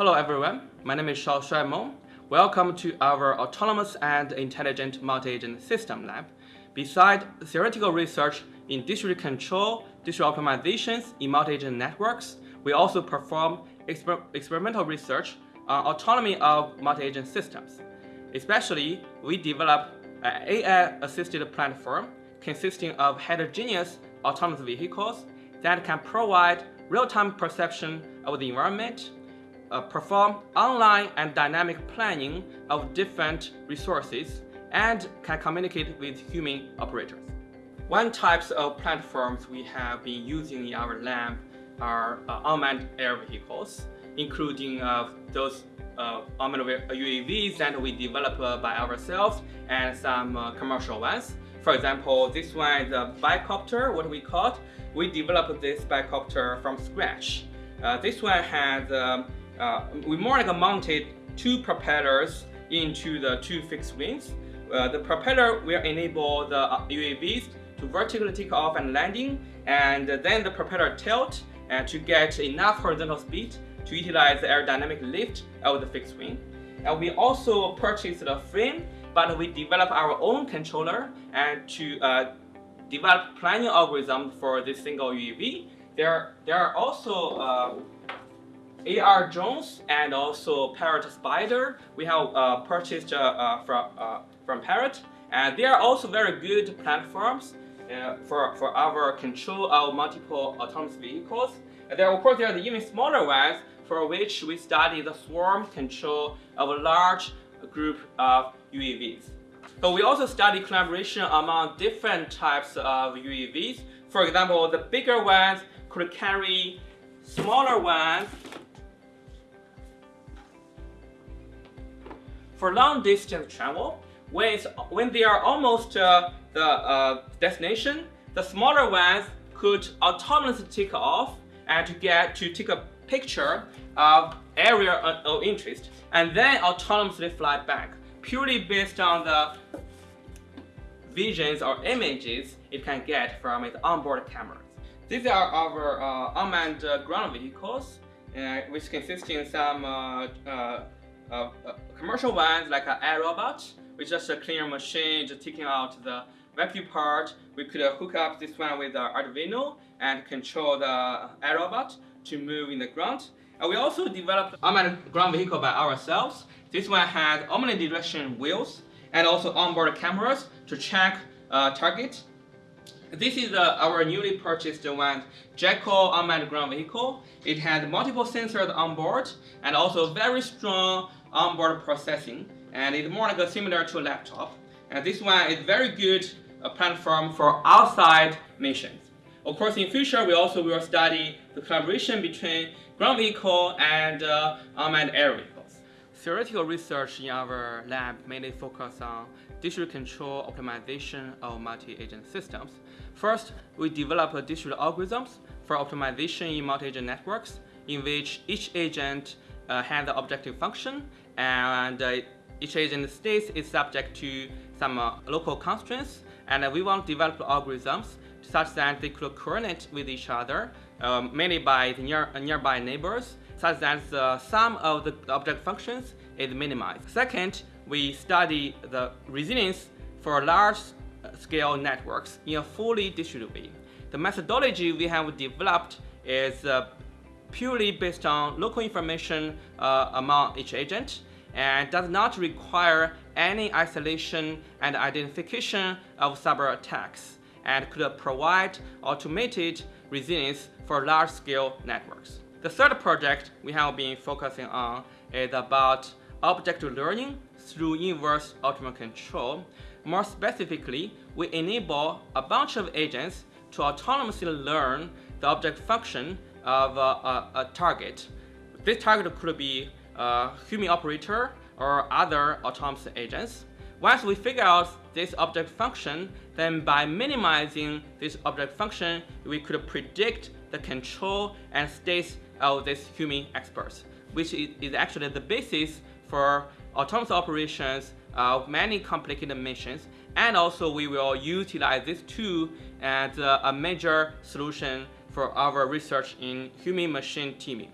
Hello everyone, my name is Shaoshuai Mou. Welcome to our Autonomous and Intelligent Multi-Agent System Lab. Beside theoretical research in distributed control, distributed optimizations in multi-agent networks, we also perform exper experimental research on autonomy of multi-agent systems. Especially, we develop an AI-assisted platform consisting of heterogeneous autonomous vehicles that can provide real-time perception of the environment, uh, perform online and dynamic planning of different resources, and can communicate with human operators. One types of platforms we have been using in our lab are uh, unmanned air vehicles, including uh, those uh, unmanned UAVs that we develop uh, by ourselves and some uh, commercial ones. For example, this one is a bicopter, what we call it. We developed this bicopter from scratch. Uh, this one has, um, uh, we more like mounted two propellers into the two fixed wings. Uh, the propeller will enable the UAVs to vertically take off and landing, and then the propeller tilt and to get enough horizontal speed to utilize the aerodynamic lift of the fixed wing. And we also purchased a frame but we develop our own controller and to uh, develop planning algorithm for this single UAV. There, there are also uh, AR drones and also Parrot Spider. We have uh, purchased uh, uh, from, uh, from Parrot and they are also very good platforms for, for our control of multiple autonomous vehicles. And there, of course, there are the even smaller ones for which we study the swarm control of a large group of UAVs. So we also study collaboration among different types of UAVs. For example, the bigger ones could carry smaller ones for long distance travel. When, when they are almost uh, the uh, destination, the smaller ones could autonomously take off and to get to take a picture of area of interest and then autonomously fly back purely based on the visions or images it can get from its onboard cameras. These are our uh, unmanned uh, ground vehicles, uh, which consist in some uh, uh, uh, commercial ones like an iRobot, which is just a cleaner machine just taking out the vacuum part. We could hook up this one with Arduino and control the iRobot to move in the ground. And we also developed unmanned ground vehicle by ourselves. This one had omnidirectional wheels and also onboard cameras to track uh. This is uh, our newly purchased one, Jackal unmanned ground vehicle. It has multiple sensors on board and also very strong onboard processing and it's more like a similar to a laptop. And this one is very good uh, platform for outside missions. Of course, in future, we also will study the collaboration between ground vehicle and uh, unmanned air vehicles. Theoretical research in our lab mainly focus on distributed control optimization of multi-agent systems. First, we develop distributed algorithms for optimization in multi-agent networks in which each agent uh, has an objective function and uh, each agent state is subject to some uh, local constraints and we want to develop algorithms such that they could coordinate with each other, um, mainly by the near, nearby neighbors, such that the sum of the object functions is minimized. Second, we study the resilience for large-scale networks in a fully distributed way. The methodology we have developed is uh, purely based on local information uh, among each agent and does not require any isolation and identification of cyber attacks and could provide automated resilience for large-scale networks. The third project we have been focusing on is about object learning through inverse optimal control. More specifically, we enable a bunch of agents to autonomously learn the object function of a, a, a target. This target could be a human operator or other autonomous agents. Once we figure out this object function, then by minimizing this object function, we could predict the control and states of this human experts, which is actually the basis for autonomous operations uh, of many complicated missions. And also we will utilize this tool as a major solution for our research in human-machine teaming.